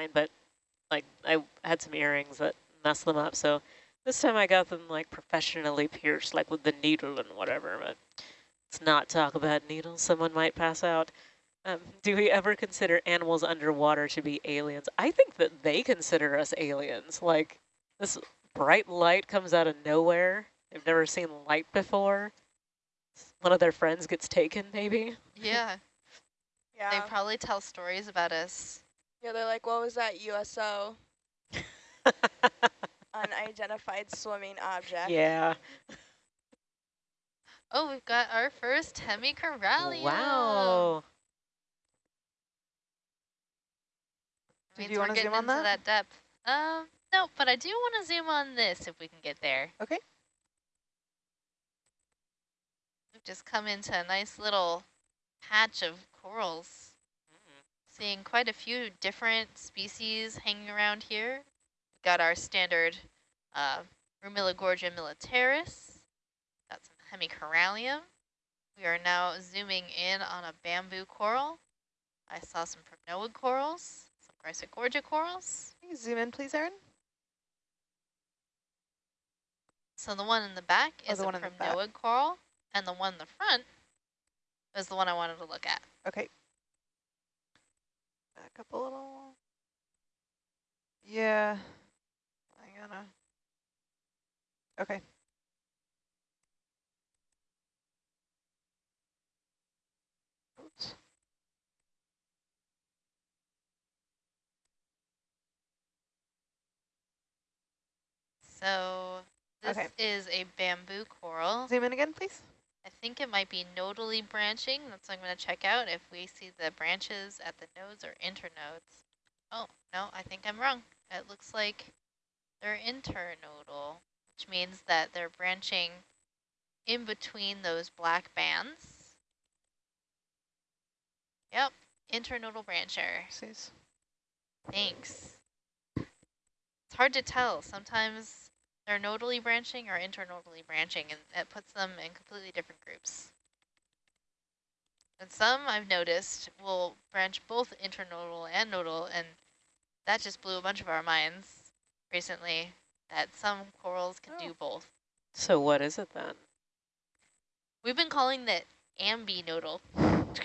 fine, but like I had some earrings that messed them up. So this time I got them like professionally pierced, like with the needle and whatever, but let's not talk about needles. Someone might pass out. Um, do we ever consider animals underwater to be aliens? I think that they consider us aliens. Like this bright light comes out of nowhere. They've never seen light before. One of their friends gets taken, maybe. Yeah. Yeah. They probably tell stories about us. Yeah, they're like, what was that USO? Unidentified swimming object. yeah. Oh, we've got our first hemicorallium. Wow. Did Means you wanna zoom on that? that depth. Um, no, but I do want to zoom on this if we can get there. Okay. We've just come into a nice little patch of corals. Seeing quite a few different species hanging around here. We've got our standard uh, Pleurogorgia militaris. Got some hemicorallium. We are now zooming in on a bamboo coral. I saw some primnoid corals, some Chrysogorgia corals. Can you zoom in, please, Erin? So the one in the back Oh, is the a one in the back. primnoid coral, and the one in the front is the one I wanted to look at. Okay. Back up a little. Yeah. I gotta. Okay. Oops. So this Okay. is a bamboo coral. Zoom in again, please. I think it might be nodally branching. That's what I'm going to check out if we see the branches at the nodes or internodes. Oh, no, I think I'm wrong. It looks like they're internodal, which means that they're branching in between those black bands. Yep, internodal brancher. Thanks. It's hard to tell. Sometimes they're nodally branching or internodally branching, and it puts them in completely different groups. And some I've noticed will branch both internodal and nodal, and that just blew a bunch of our minds recently, that some corals can do oh. both. So what is it then? We've been calling that ambinodal.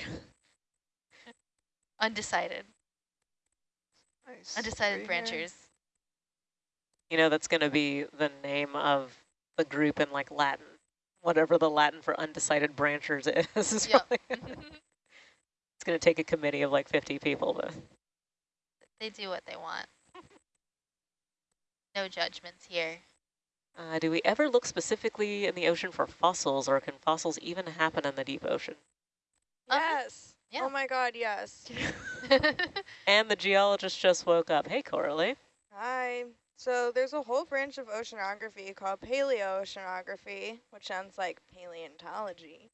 Undecided. Nice. Undecided Three here. branchers. You know, that's going to be the name of the group in like Latin, whatever the Latin for undecided branchers is. is Yep. it's going to take a committee of like 50 people to. They do what they want. no judgments here. Uh, do we ever look specifically in the ocean for fossils, or can fossils even happen in the deep ocean? Uh-huh. Yes. Yeah. Oh my god, yes. And the geologist just woke up. Hey, Coralie. Hi. So there's a whole branch of oceanography called paleoceanography, which sounds like paleontology.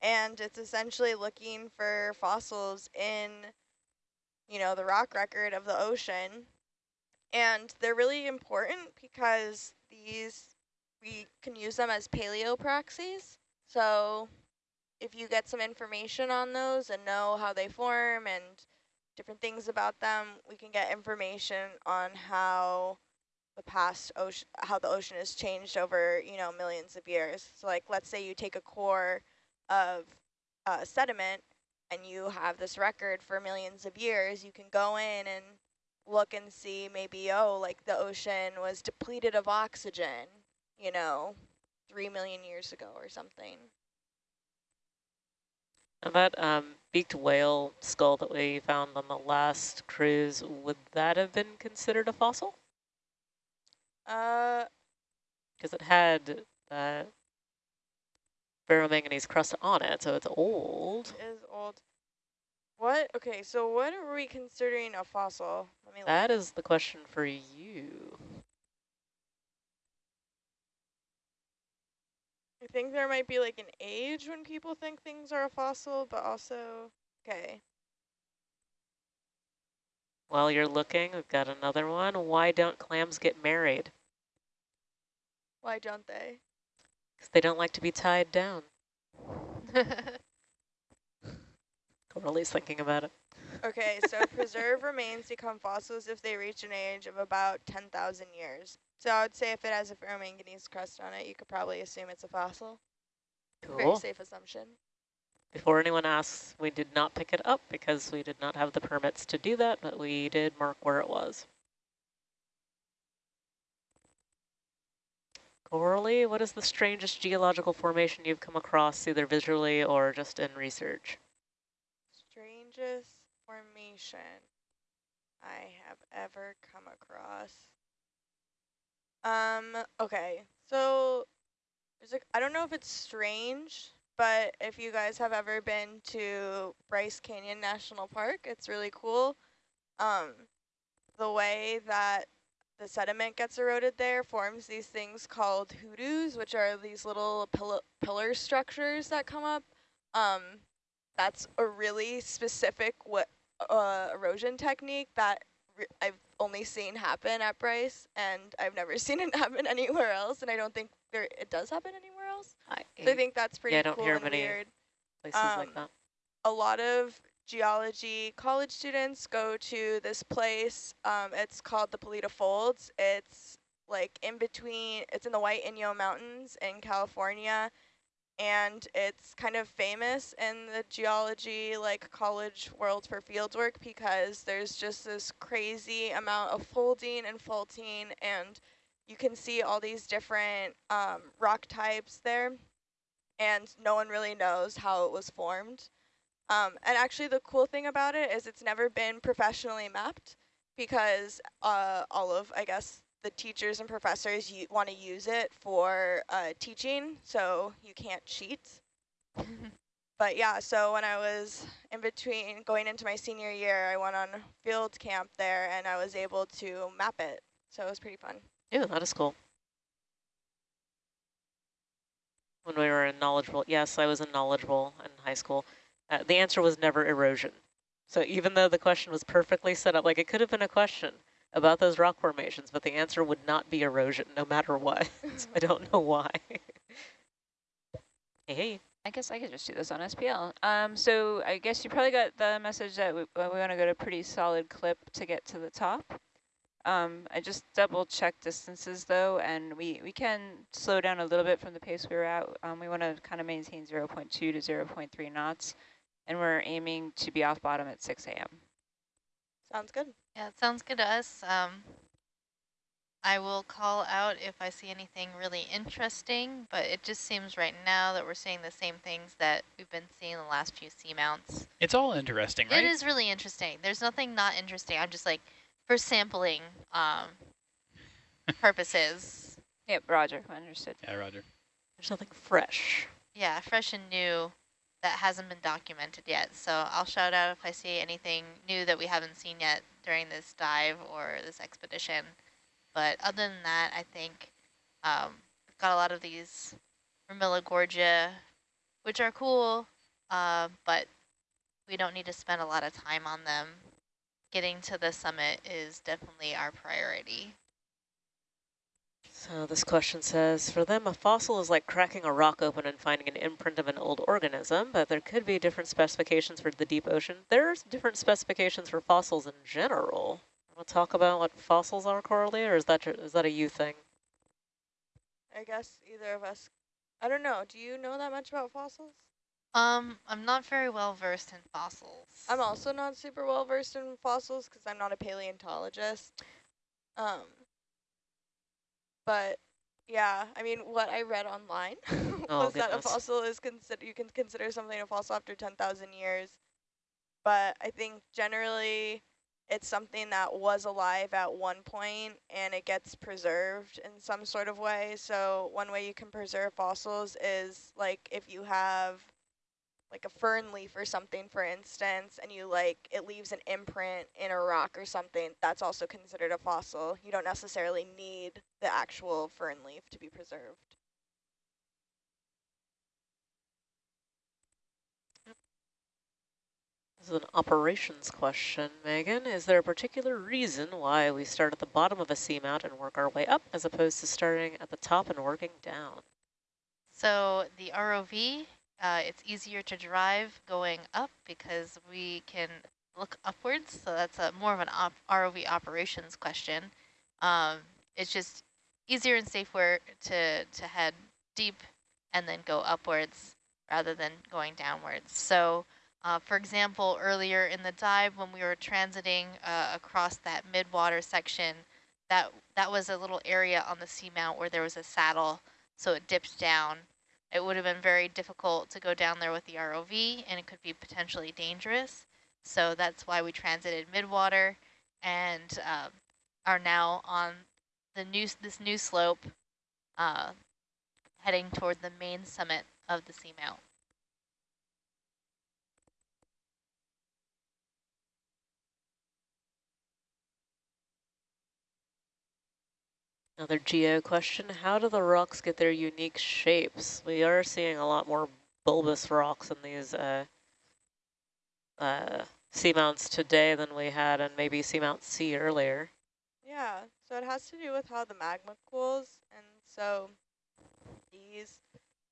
And it's essentially looking for fossils in, you know, the rock record of the ocean. And they're really important because these, we can use them as paleo proxies. So if you get some information on those and know how they form and different things about them, we can get information on how the past ocean, how the ocean has changed over, you know, millions of years. So like, let's say you take a core of uh, sediment and you have this record for millions of years, you can go in and look and see maybe, oh, like the ocean was depleted of oxygen, you know, three million years ago or something. And that um, beaked whale skull that we found on the last cruise, would that have been considered a fossil? Uh, Because it had that ferromanganese crust on it, so it's old. is old. What? Okay, so what are we considering a fossil? Let me look. That is the question for you. I think there might be like an age when people think things are a fossil, but also, okay. While you're looking, we've got another one. Why don't clams get married? Why don't they? Because they don't like to be tied down. Coralie's thinking about it. Okay, so preserve remains become fossils if they reach an age of about 10,000 years. So I would say if it has a ferromanganese crust on it, you could probably assume it's a fossil. Cool. Very safe assumption. Before anyone asks, we did not pick it up because we did not have the permits to do that, but we did mark where it was. Coralie, what is the strangest geological formation you've come across, either visually or just in research? Strangest formation I have ever come across. Um, okay, so there's like I don't know if it's strange, but if you guys have ever been to Bryce Canyon National Park, it's really cool. Um, the way that the sediment gets eroded there forms these things called hoodoos, which are these little pill pillar structures that come up. Um, that's a really specific what uh, erosion technique that I've only seen happen at Bryce, and I've never seen it happen anywhere else, and I don't think there it does happen anywhere else. I, So I think that's pretty I don't cool hear and many weird. places like um, that. A lot of geology college students go to this place. Um, it's called the Poleta Folds. It's like in between, it's in the White Inyo Mountains in California. And it's kind of famous in the geology, like college world for fieldwork because there's just this crazy amount of folding and faulting and you can see all these different um, rock types there and no one really knows how it was formed. Um, and actually the cool thing about it is it's never been professionally mapped because uh, all of, I guess, the teachers and professors want to use it for uh, teaching, so you can't cheat. but yeah, so when I was in between going into my senior year, I went on field camp there and I was able to map it. So it was pretty fun. Yeah, that is cool. When we were in Knowledge Bowl, yes, I was in Knowledge Bowl in high school. Uh, the answer was never erosion. So even though the question was perfectly set up, like it could have been a question about those rock formations, but the answer would not be erosion, no matter what. so I don't know why. hey. I guess I could just do this on SPL. Um, so I guess you probably got the message that we, we want to go to a pretty solid clip to get to the top. Um, I just double checked distances though, and we, we can slow down a little bit from the pace we were at. Um, we want to kind of maintain 0 0.2 to 0 0.3 knots, and we're aiming to be off bottom at 6 a.m. Sounds good. Yeah, it sounds good to us. Um, I will call out if I see anything really interesting, but it just seems right now that we're seeing the same things that we've been seeing the last few seamounts. It's all interesting, right? It is really interesting. There's nothing not interesting. I'm just like, for sampling um, purposes, Yep, Roger, understood. Yeah, Roger. There's nothing fresh. yeah, fresh and new that hasn't been documented yet. So I'll shout out if I see anything new that we haven't seen yet during this dive or this expedition. But other than that, I think um, we've got a lot of these Gorgia, which are cool, uh, but we don't need to spend a lot of time on them. Getting to the summit is definitely our priority. So this question says, for them, a fossil is like cracking a rock open and finding an imprint of an old organism, but there could be different specifications for the deep ocean. There's different specifications for fossils in general. Want to talk about what fossils are, Coralie, or is that, your, that a you thing? I guess either of us. I don't know. Do you know that much about fossils? Um, I'm not very well versed in fossils. I'm also not super well versed in fossils because I'm not a paleontologist. Um, but yeah, I mean, what I read online Oh, was that a fossil is consider you can consider something a fossil after 10,000 years. But I think generally it's something that was alive at one point and it gets preserved in some sort of way. So one way you can preserve fossils is like if you have like a fern leaf or something, for instance, and you like, it leaves an imprint in a rock or something, that's also considered a fossil. You don't necessarily need the actual fern leaf to be preserved. This is an operations question, Megan. Is there a particular reason why we start at the bottom of a seamount and work our way up, as opposed to starting at the top and working down? So the ROV uh, it's easier to drive going up because we can look upwards. So that's a more of an op ROV operations question. Um, it's just easier and safer to, to head deep and then go upwards rather than going downwards. So uh, for example, earlier in the dive when we were transiting uh, across that mid-water section, that, that was a little area on the seamount where there was a saddle, so it dipped down. It would have been very difficult to go down there with the ROV, and it could be potentially dangerous. So that's why we transited mid-water and uh, are now on the new this new slope uh, heading toward the main summit of the seamount. Another geo question, how do the rocks get their unique shapes? We are seeing a lot more bulbous rocks in these uh, uh, seamounts today than we had and maybe seamount C earlier. Yeah, so it has to do with how the magma cools, and so these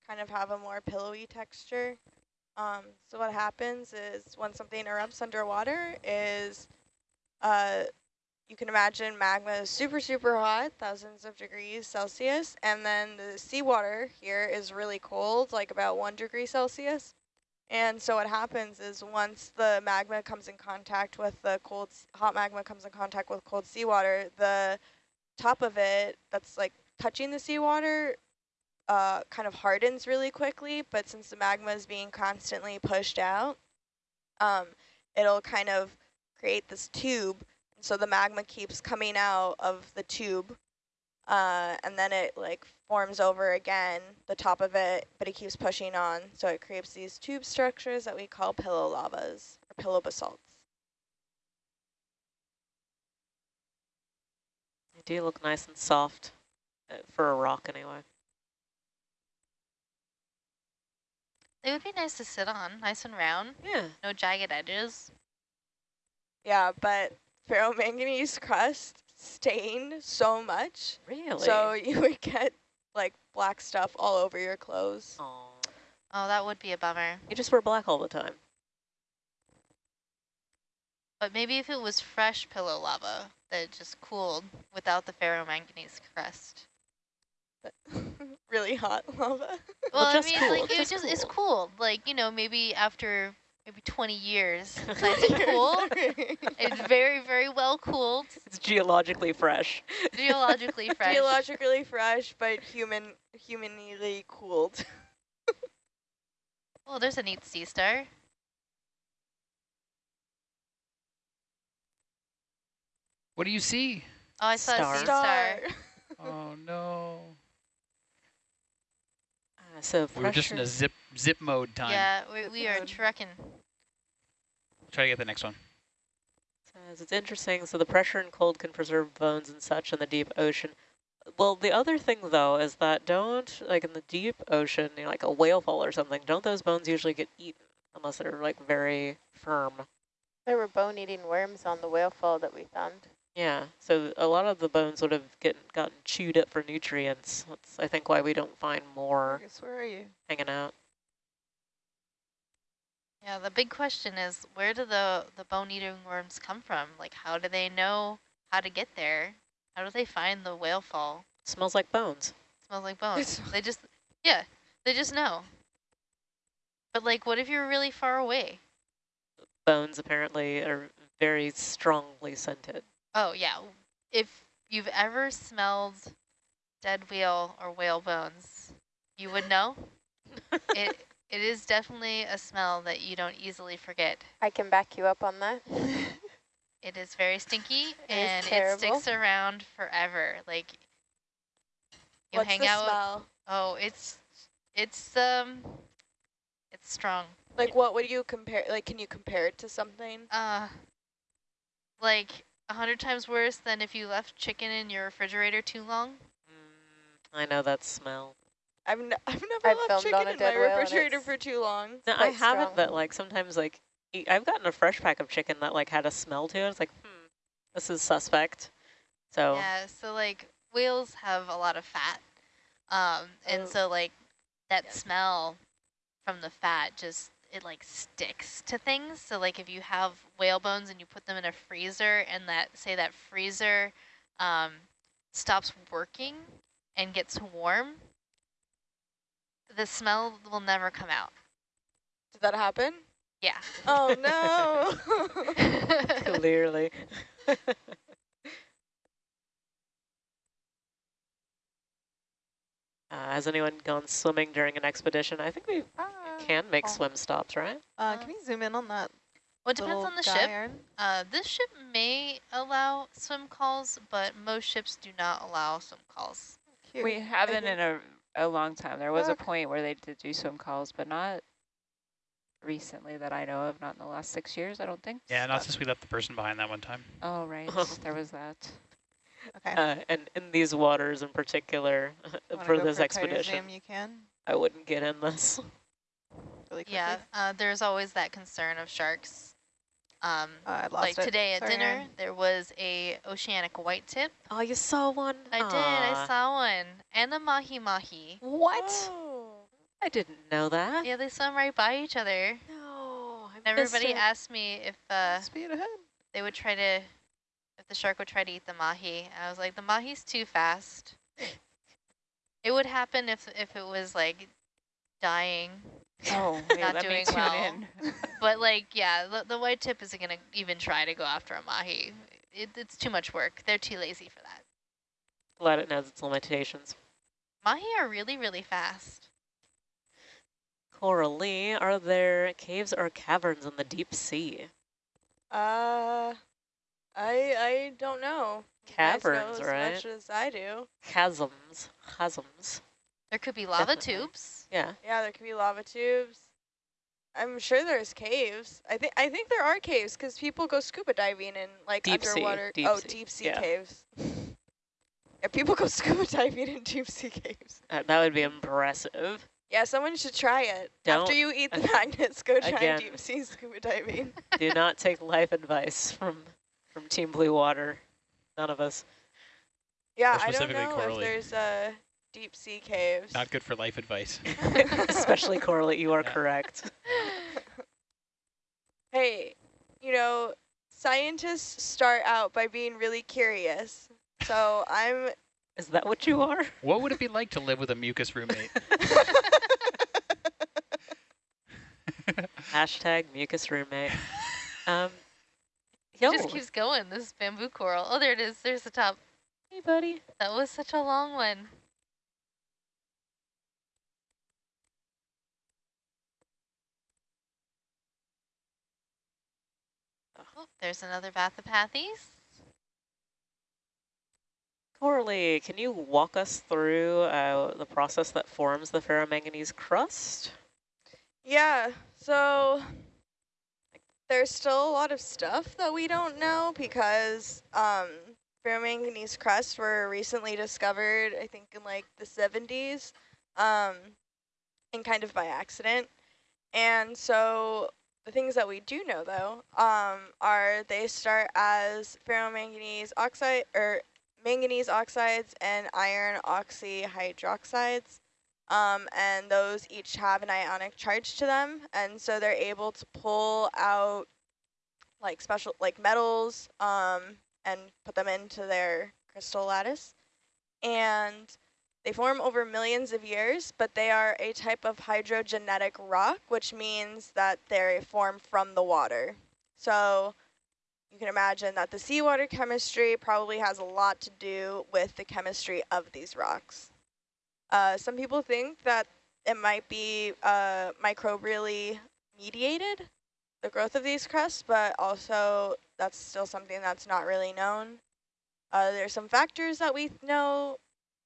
kind of have a more pillowy texture. Um, so what happens is when something erupts underwater is uh, you can imagine magma is super, super hot, thousands of degrees Celsius, and then the seawater here is really cold, like about one degree Celsius. And so what happens is once the magma comes in contact with the cold, hot magma comes in contact with cold seawater, the top of it that's like touching the seawater uh, kind of hardens really quickly, but since the magma is being constantly pushed out, um, it'll kind of create this tube so the magma keeps coming out of the tube uh, and then it like forms over again, the top of it, but it keeps pushing on. So it creates these tube structures that we call pillow lavas or pillow basalts. They do look nice and soft uh, for a rock anyway. They would be nice to sit on, nice and round, Yeah. no jagged edges. Yeah, but ferromanganese crust stained so much. Really? So you would get like black stuff all over your clothes. Aw. Oh, that would be a bummer. You just wear black all the time. But maybe if it was fresh pillow lava that just cooled without the ferromanganese crust. really hot lava. Well, I mean, cool, like it just just it's cool. cool. Like you know, maybe after maybe 20 years, it's nice cool. It's very very well cooled, It's geologically fresh. geologically fresh. Geologically fresh, but human humanly cooled. Oh, there's a neat sea star. What do you see? Oh, I saw Star. a sea star. Star. Oh no. Uh, so we are just in a zip zip mode time. Yeah, we, we are Good. trucking. Try to get the next one. Says it's interesting. So the pressure and cold can preserve bones and such in the deep ocean. Well, the other thing though is that don't like in the deep ocean, you know, like a whale fall or something. Don't those bones usually get eaten unless they're like very firm? There were bone-eating worms on the whale fall that we found. Yeah. So a lot of the bones would have get, gotten chewed up for nutrients. That's I think why we don't find more Marcus, where are you? hanging out. Yeah, the big question is where do the, the bone-eating worms come from? Like, how do they know how to get there? How do they find the whale fall? smells like bones. smells like bones. they just, yeah, they just know. But like, what if you're really far away? Bones apparently are very strongly scented. Oh yeah, if you've ever smelled dead whale or whale bones, you would know. it it is definitely a smell that you don't easily forget. I can back you up on that. It is very stinky is and it terrible. sticks around forever. Like you What's hang the out. smell? Oh, it's it's um it's strong. Like what would you compare? Like, can you compare it to something? Uh like a hundred times worse than if you left chicken in your refrigerator too long. Mm, I know that smell. I've, n I've never I've left chicken in my refrigerator for too long. No, I haven't, strong. but like sometimes like I've gotten a fresh pack of chicken that like had a smell to it. It's like, hmm, this is suspect. So Yeah, so like whales have a lot of fat. Um, and Oh. so like that Yeah. smell from the fat just it like sticks to things. So like if you have whale bones and you put them in a freezer and that say that freezer um, stops working and gets warm, the smell will never come out. Did that happen? Yeah. Oh no. Clearly. Uh, has anyone gone swimming during an expedition? I think we can make oh. swim stops, right? Uh, can we zoom in on that? well, it depends on the ship. iron? Uh, this ship may allow swim calls, but most ships do not allow swim calls. Cute. We haven't in a, a long time. There was a point where they did do swim calls, but not recently that I know of, not in the last six years, I don't think. Yeah, not since we left the person behind that one time. Oh, right, there was that. Okay. Uh, and in these waters in particular, for this for expedition, zoom, you can. I wouldn't get in this. Really quickly. Yeah, uh, there's always that concern of sharks. Um, Uh, I lost like it. today at Sorry, dinner, Aaron. there was a oceanic white tip. Oh, you saw one? I did, I saw one, and a mahi mahi. What? Oh. I didn't know that. Yeah, they swim right by each other. No, I everybody it. asked me if uh, Speed ahead. they would try to, if the shark would try to eat the mahi. I was like, the mahi's too fast. it would happen if if it was like dying, Oh, wait, Not let doing tune well. in. but like, yeah, the, the white tip isn't gonna even try to go after a mahi. It, it's too much work. They're too lazy for that. Glad it knows its limitations. Mahi are really, really fast. Coralie, are there caves or caverns in the deep sea? Uh, I I don't know. You guys know as right? much as I do. Chasms. Chasms. There could be lava Definitely. tubes. Yeah. Yeah, there could be lava tubes. I'm sure there's caves. I think I think there are caves because people go scuba diving in like Deep sea, underwater. deep oh, sea, deep sea yeah. caves. yeah, people go scuba diving in deep sea caves. Uh, that would be impressive. Yeah, someone should try it. After Don't- After you eat the magnets, go try Again. deep sea scuba diving. Do not take life advice from from Team Blue Water. None of us. Yeah, I don't know if there's uh, deep sea caves. Not good for life advice. Especially Coralie, you are Yeah. correct. hey, you know, scientists start out by being really curious. So I'm Is that what you are? What would it be like to live with a mucus roommate? Hashtag mucus roommate. Um, It yo, just keeps going, this bamboo coral. Oh, there it is. There's the top. hey buddy. That was such a long one. There's another Bathypathes. Coralie, can you walk us through uh, the process that forms the ferromanganese crust? Yeah, so there's still a lot of stuff that we don't know because um, ferromanganese crusts were recently discovered, I think in like the 70s, um, and kind of by accident. And so the things that we do know though um, are they start as ferromanganese oxide or manganese oxides and iron oxyhydroxides. Um, and those each have an ionic charge to them, and so they're able to pull out like special like metals um, and put them into their crystal lattice. And they form over millions of years, but they are a type of hydrogenetic rock, which means that they form from the water. So you can imagine that the seawater chemistry probably has a lot to do with the chemistry of these rocks. Uh, some people think that it might be uh, microbially mediated, the growth of these crusts, but also that's still something that's not really known. Uh, there's some factors that we know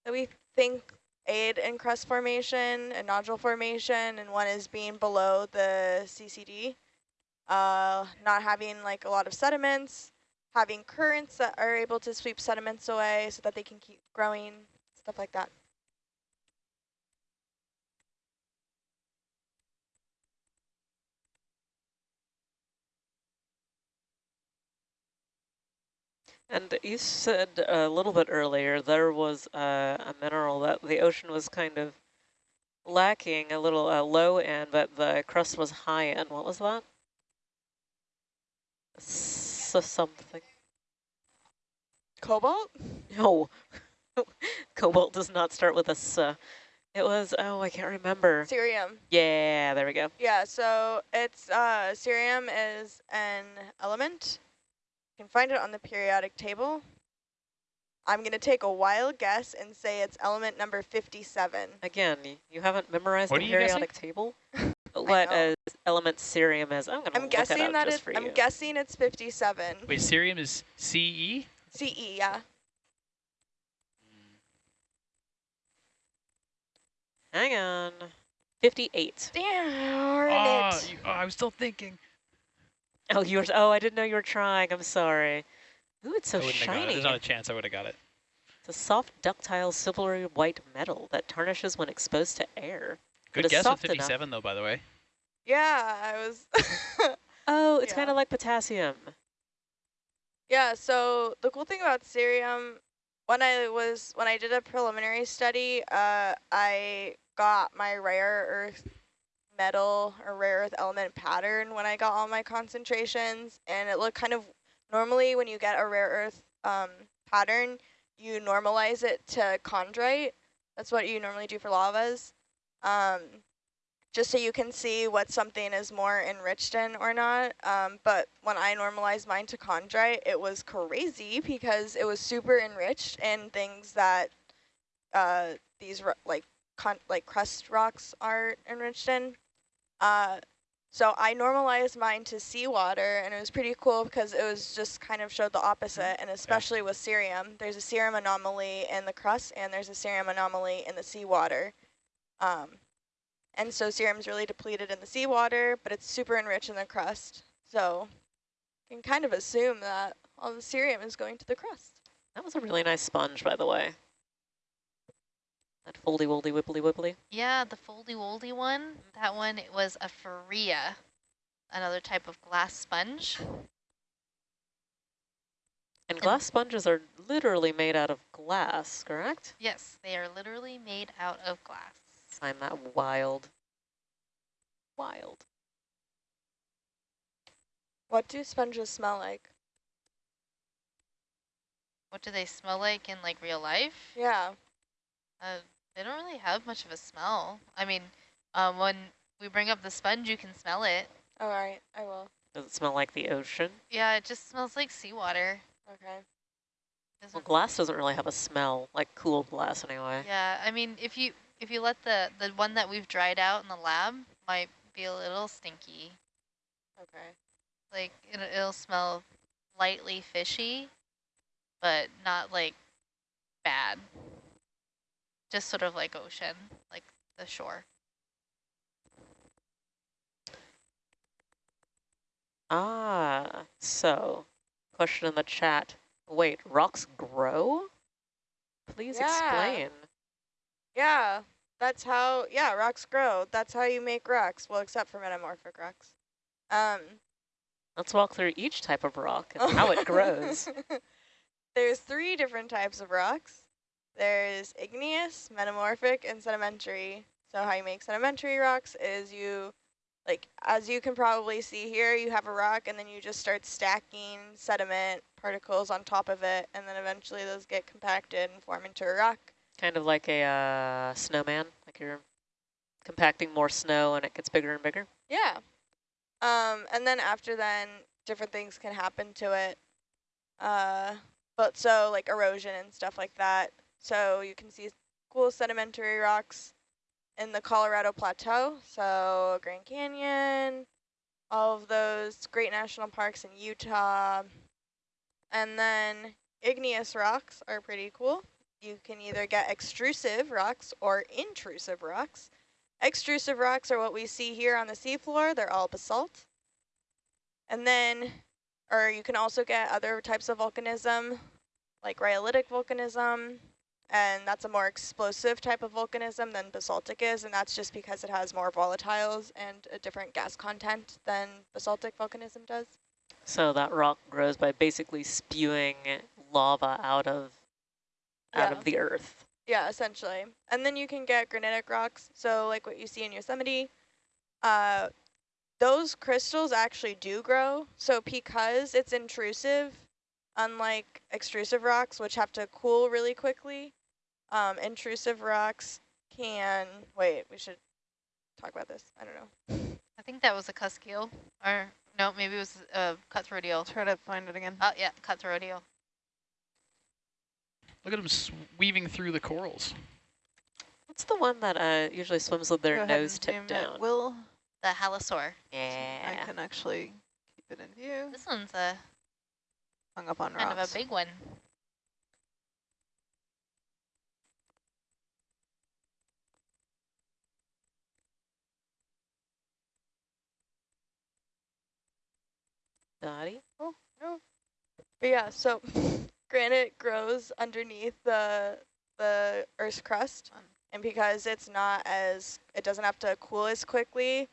that we think aid in crust formation and nodule formation, and one is being below the CCD, uh, not having like a lot of sediments, having currents that are able to sweep sediments away so that they can keep growing, stuff like that. And you said a little bit earlier there was uh, a mineral that the ocean was kind of lacking a little uh, low end, but the crust was high end. What was that? S something. Cobalt? No. Cobalt does not start with a S. It was, oh, I can't remember. Cerium. Yeah, there we go. Yeah, so it's uh, cerium is an element. You can find it on the periodic table. I'm going to take a wild guess and say it's element number 57. Again, you haven't memorized What the are guessing? periodic table? what know. uh, element cerium is? I'm going to I'm look that guessing up that it's I'm guessing it's 57. Wait, cerium is E? CE? CE, yeah. Hang on. 58. Darn Oh, it. you, oh, I was still thinking. Oh, you were, oh, I didn't know you were trying. I'm sorry. Ooh, it's so I wouldn't it. shiny. There's not a chance I would have got it. It's a soft, ductile, silvery white metal that tarnishes when exposed to air. Good But it's guess with soft enough. 57 though, by the way. Yeah, I was Oh, it's Yeah. kind of like potassium. Yeah, so the cool thing about cerium, when I was when I did a preliminary study, uh, I got my rare earth metal or rare earth element pattern when I got all my concentrations, and it looked kind of normally when you get a rare earth um, pattern, you normalize it to chondrite. That's what you normally do for lavas. Um, just so you can see what something is more enriched in or not. Um, but when I normalized mine to chondrite, it was crazy because it was super enriched in things that uh, these like like crust rocks are enriched in. Uh, so I normalized mine to seawater, and it was pretty cool because it was just kind of showed the opposite, and especially with cerium. There's a cerium anomaly in the crust, and there's a cerium anomaly in the seawater. Um, and so cerium is really depleted in the seawater, but it's super enriched in the crust. So you can kind of assume that all the cerium is going to the crust. That was a really nice sponge, by the way. That foldy woldy wibbly wibbly. Yeah, the foldy woldy one, that one it was a Farrea, another type of glass sponge. And glass sponges are literally made out of glass, correct? Yes, they are literally made out of glass. I'm that wild. Wild. What do sponges smell like? What do they smell like in like real life? Yeah. Uh, they don't really have much of a smell. I mean, um, when we bring up the sponge, you can smell it. Oh, All right, I will. Does it smell like the ocean? Yeah, it just smells like seawater. Okay. Well, Doesn't- glass doesn't really have a smell, like cool glass anyway. Yeah, I mean, if you if you let the the one that we've dried out in the lab might be a little stinky. Okay. Like it, it'll smell lightly fishy, but not like bad. Just sort of like ocean, like the shore. Ah, so, question in the chat. Wait, rocks grow? Please Yeah. explain. Yeah, that's how, yeah, rocks grow. That's how you make rocks. Well, except for metamorphic rocks. Um, Let's walk through each type of rock and how it grows. There's three different types of rocks. There's igneous, metamorphic, and sedimentary. So how you make sedimentary rocks is you, like, as you can probably see here, you have a rock and then you just start stacking sediment particles on top of it, and then eventually those get compacted and form into a rock. Kind of like a uh, snowman, like you're compacting more snow and it gets bigger and bigger. Yeah. Um, and then after then, different things can happen to it. Uh, but so like erosion and stuff like that. So you can see cool sedimentary rocks in the Colorado Plateau. So Grand Canyon, all of those great national parks in Utah. And then igneous rocks are pretty cool. You can either get extrusive rocks or intrusive rocks. Extrusive rocks are what we see here on the seafloor. They're all basalt. And then, or you can also get other types of volcanism, like rhyolitic volcanism, and that's a more explosive type of volcanism than basaltic is, and that's just because it has more volatiles and a different gas content than basaltic volcanism does. So that rock grows by basically spewing lava out of out Yeah. of the earth. Yeah, essentially. And then you can get granitic rocks. So like what you see in Yosemite, uh, those crystals actually do grow. So because it's intrusive, unlike extrusive rocks, which have to cool really quickly, um, intrusive rocks can, wait, we should talk about this. I don't know. I think that was a cusk eel. Or, no, maybe it was a cutthroat eel. Try to find it again. Oh, yeah, cutthroat eel. Look at them weaving through the corals. What's the one that uh, usually swims with their ahead nose tipped it. down? Will The halosaur. Yeah. I can actually keep it in view. This one's a Hung up on kind rocks. of a big one. Dottie? Oh, no. But yeah, so granite grows underneath the the Earth's crust. Fun. And because it's not as, it doesn't have to cool as quickly,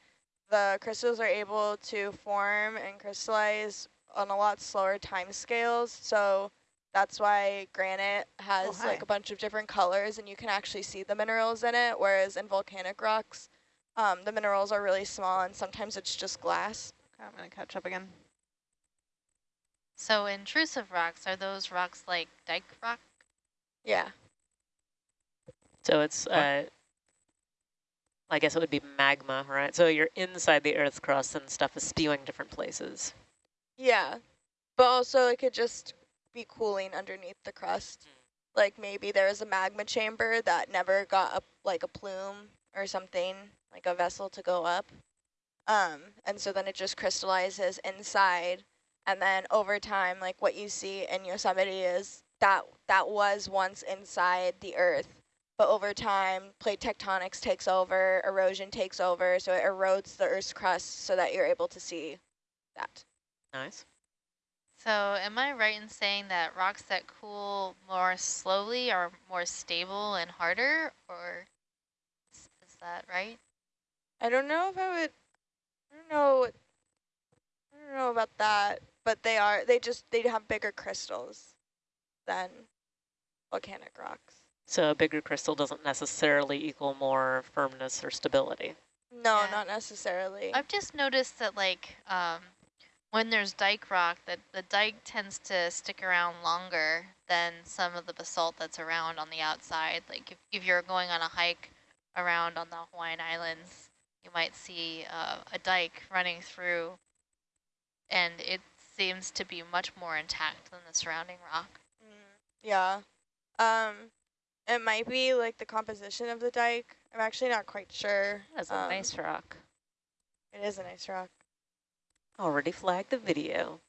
the crystals are able to form and crystallize on a lot slower time scales. So that's why granite has like a bunch of different colors and you can actually see the minerals in it. Whereas in volcanic rocks, um, the minerals are really small and sometimes it's just glass. Okay, I'm going to catch up again. So intrusive rocks, are those rocks like dike rock? Yeah. So it's, uh, I guess it would be magma, right? So you're inside the Earth's crust and stuff is spewing different places. Yeah, but also it could just be cooling underneath the crust. Like maybe there is a magma chamber that never got up like a plume or something, like a vessel to go up. Um, and so then it just crystallizes inside. And then over time, like what you see in Yosemite is that that was once inside the earth. But over time, plate tectonics takes over, erosion takes over, so it erodes the Earth's crust so that you're able to see that. Nice. So am I right in saying that rocks that cool more slowly are more stable and harder, or is, is that right? I don't know if I would. I don't know. I don't know about that, but they are. They just they have bigger crystals than volcanic rocks. So a bigger crystal doesn't necessarily equal more firmness or stability. No, Yeah. not necessarily. I've just noticed that like um, when there's dike rock, that the dike tends to stick around longer than some of the basalt that's around on the outside. Like if, if you're going on a hike around on the Hawaiian Islands, you might see uh, a dike running through and it seems to be much more intact than the surrounding rock. Mm, yeah. Um, it might be like the composition of the dike. I'm actually not quite sure. That's a Um, nice rock. It is a nice rock. Already flagged the video.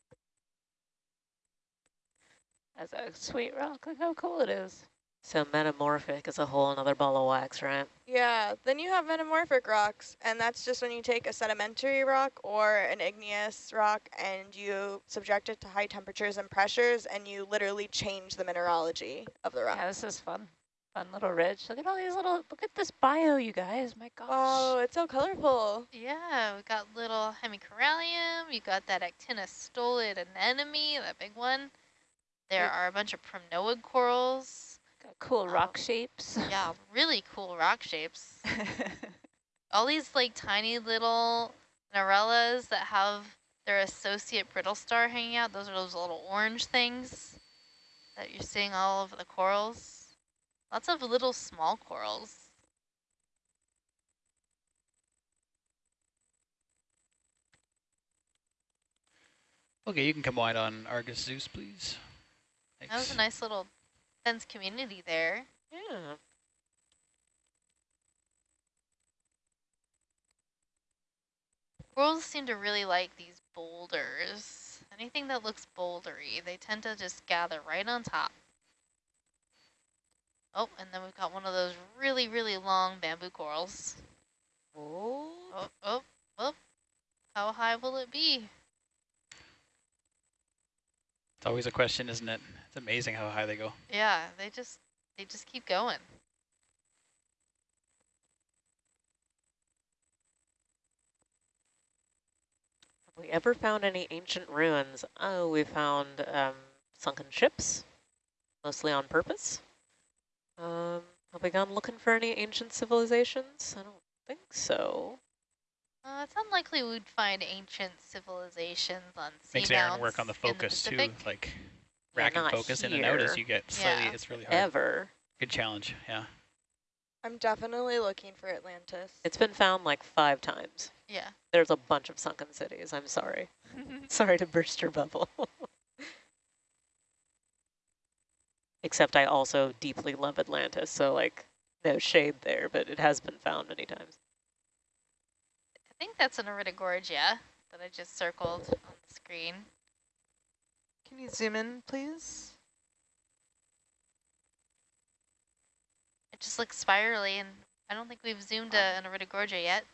That's a sweet rock. Look how cool it is. So metamorphic is a whole another ball of wax, right? Yeah, then you have metamorphic rocks, and that's just when you take a sedimentary rock or an igneous rock and you subject it to high temperatures and pressures, and you literally change the mineralogy of the rock. Yeah, this is fun. Fun little ridge. Look at all these little, look at this bio, you guys. My gosh. Oh, it's so colorful. Yeah, we got little hemicorallium, you got that actinostolid anemone, that big one. There are a bunch of primnoid corals. Got cool oh, rock Oh. shapes. Yeah, really cool rock shapes. All these like tiny little Narellas that have their associate brittle star hanging out. Those are those little orange things that you're seeing all over the corals. Lots of little small corals. Okay, you can come wide on Argus Zeus, please. That was a nice little dense community there. Yeah. Corals seem to really like these boulders. Anything that looks bouldery, they tend to just gather right on top. Oh, and then we've got one of those really, really long bamboo corals. Oh. Oh, oh, oh. How high will it be? It's always a question, isn't it? It's amazing how high they go. Yeah, they just they just keep going. Have we ever found any ancient ruins? Oh, we found um, sunken ships, mostly on purpose. Um, Have we gone looking for any ancient civilizations? I don't think so. Uh, it's unlikely we'd find ancient civilizations on sea Makes Aaron work on the focus the too, like Yeah, rack and not focus in and out as you get slightly, Yeah. it's really hard. Ever. Good challenge, yeah. I'm definitely looking for Atlantis. It's been found like five times. Yeah. There's a bunch of sunken cities. I'm sorry. sorry to burst your bubble. Except I also deeply love Atlantis, so like no shade there, but it has been found many times. I think that's an Iridogorgia that I just circled on the screen. Can you zoom in, please? It just looks spirally, and I don't think we've zoomed a, an Iridogorgia yet.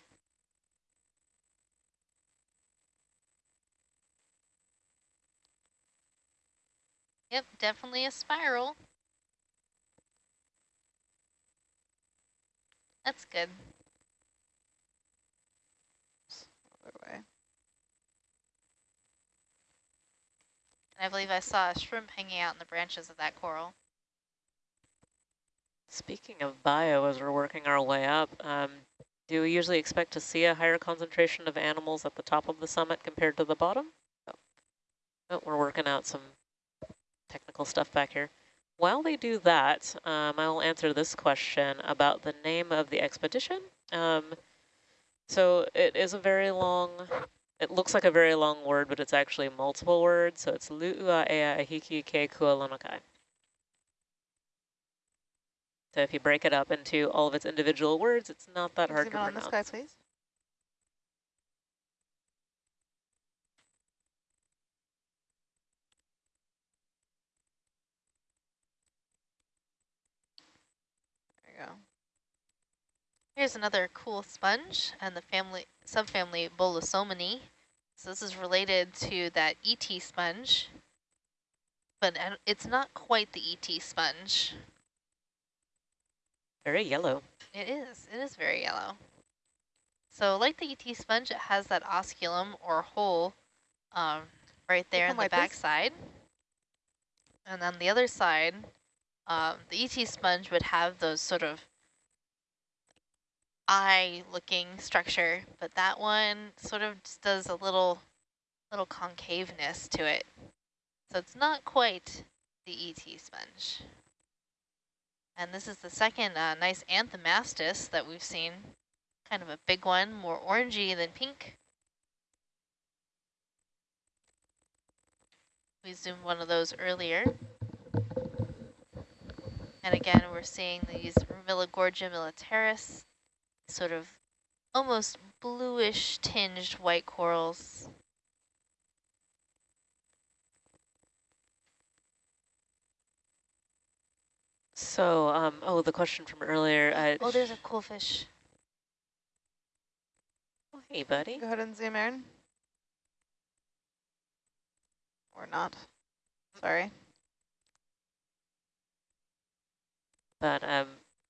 Yep, definitely a spiral. That's good. Other way. And I believe I saw a shrimp hanging out in the branches of that coral. Speaking of bio, as we're working our way up, um, do we usually expect to see a higher concentration of animals at the top of the summit compared to the bottom? Oh, oh we're working out some technical stuff back here. While they do that, um, I will answer this question about the name of the expedition. Um, so it is a very long, it looks like a very long word, but it's actually multiple words. So it's Lu'ua Ea Ahiki Ke Kualonokai. So if you break it up into all of its individual words, it's not that Can hard to in on this pronounce. guy, please? There you go. Here's another cool sponge and the family subfamily Bolosominae. So this is related to that ET sponge, but it's not quite the ET sponge. Very yellow. It is. It is very yellow. So like the ET sponge, it has that osculum or hole um, right there in the back side. And on the other side, um, the ET sponge would have those sort of eye-looking structure, but that one sort of just does a little, little concaveness to it. So it's not quite the ET sponge. And this is the second uh, nice anthomastus that we've seen. Kind of a big one, more orangey than pink. We zoomed one of those earlier. And again, we're seeing these Pleurogorgia militaris, sort of almost bluish tinged white corals. So, um, oh, the question from earlier. Uh, Oh, there's a cool fish. oh, hey, buddy. Go ahead and zoom in. Or not. Sorry. But um,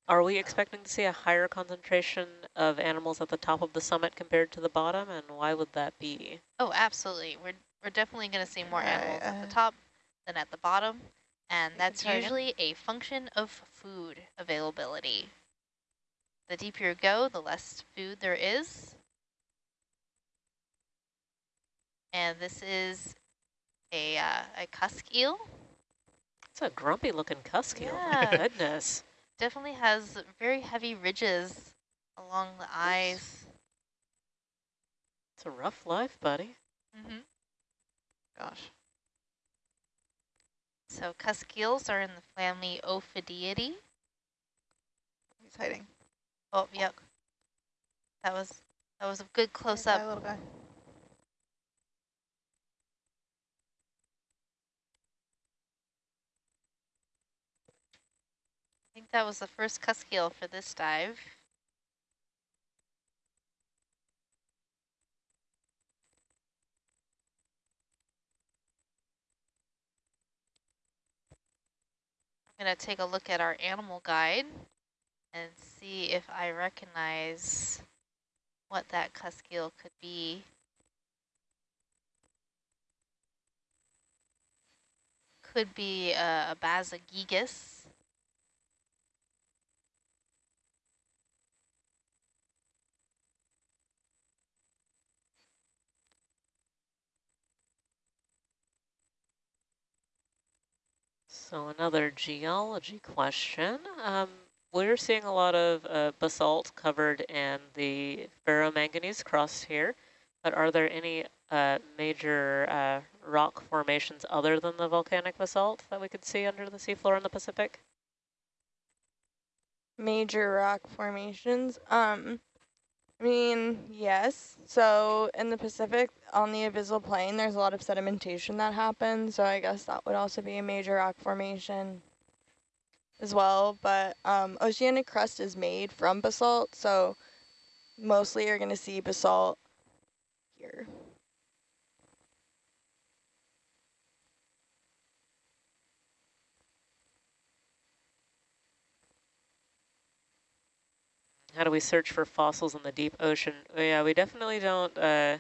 are we expecting to see a higher concentration of animals at the top of the summit compared to the bottom, and why would that be? Oh, absolutely. We're we're definitely going to see more animals at the Uh, top than at the bottom, and that's try again. usually a function of food availability. The deeper you go, the less food there is. And this is a uh, a cusk eel. It's a grumpy-looking cusk eel. Yeah. My goodness. Definitely has very heavy ridges along the eyes. It's a rough life, buddy. Mm -hmm. Gosh. So cusk eels are in the family Ophidiidae. He's hiding. Oh, yep. That was that was a good close up. guy. That was the first cusk eel for this dive. I'm going to take a look at our animal guide and see if I recognize what that cusk eel could be. Could be a, a So another geology question. Um, we're seeing a lot of uh, basalt covered in the ferromanganese crust here, but are there any uh, major uh, rock formations other than the volcanic basalt that we could see under the seafloor in the Pacific? Major rock formations. Um, I mean, yes. So in the Pacific, on the abyssal plain, there's a lot of sedimentation that happens. So I guess that would also be a major rock formation as well. But um, oceanic crust is made from basalt. So mostly you're going to see basalt here. How do we search for fossils in the deep ocean? Oh, yeah, we definitely don't uh,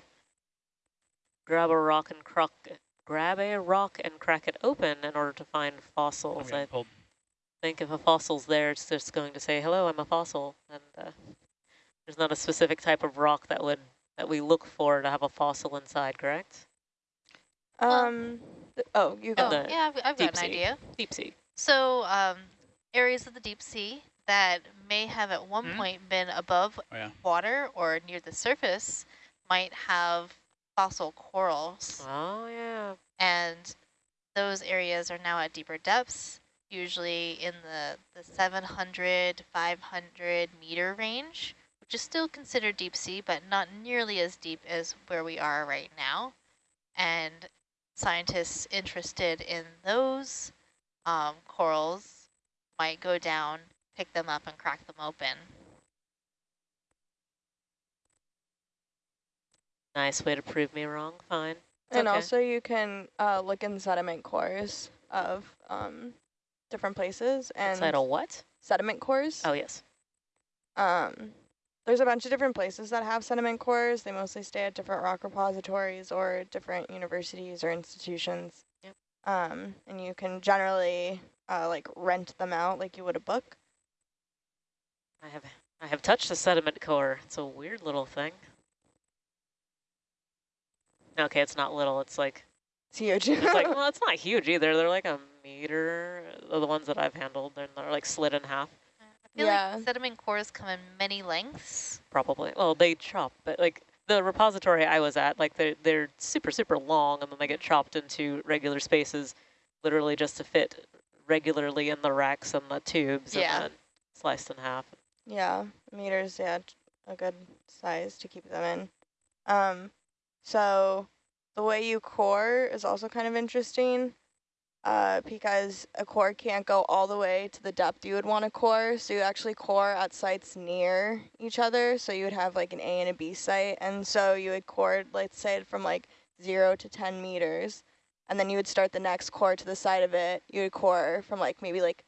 grab a rock and crack grab a rock and crack it open in order to find fossils. I pulled. think if a fossil's there, it's just going to say, "Hello, I'm a fossil," and uh, there's not a specific type of rock that would that we look for to have a fossil inside. Correct? Um, oh, you Oh, go. the yeah, I've, I've got an sea. idea. Deep sea. So um, areas of the deep sea that may have at one Hmm? point been above Oh, yeah. water or near the surface might have fossil corals. Oh yeah. And those areas are now at deeper depths, usually in the, the 700, 500 meter range, which is still considered deep sea, but not nearly as deep as where we are right now. And scientists interested in those um, corals might go down, pick them up, and crack them open. Nice way to prove me wrong. Fine. It's And okay. also you can uh, look in sediment cores of um, different places and Inside what? sediment cores. Oh yes. Um, there's a bunch of different places that have sediment cores. They mostly stay at different rock repositories or different universities or institutions. Yep. Um, and you can generally uh, like rent them out like you would a book. I have I have touched a sediment core. It's a weird little thing. Okay, it's not little. It's like It's huge. it's like well, it's not huge either. They're like a meter. uh, The ones that I've handled, they're, they're like split in half, I feel Yeah. like sediment cores come in many lengths. probably. Well, they chop, but like the repository I was at, like they're they're super super long, and then they get chopped into regular spaces, literally just to fit regularly in the racks and the tubes, Yeah. and then sliced in half. Yeah, meters, yeah, a good size to keep them in. Um, so the way you core is also kind of interesting uh, because a core can't go all the way to the depth you would want to core. So you actually core at sites near each other. So you would have like an A and a B site. And so you would core, let's say from like zero to 10 meters. And then you would start the next core to the side of it. You would core from like maybe like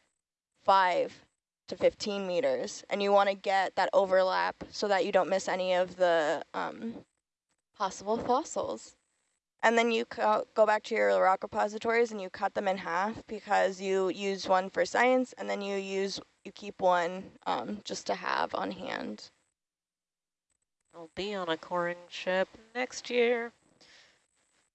five to 15 meters and you want to get that overlap so that you don't miss any of the um, possible fossils. And then you co go back to your rock repositories and you cut them in half because you use one for science and then you use you keep one um, just to have on hand. I'll be on a coring ship next year.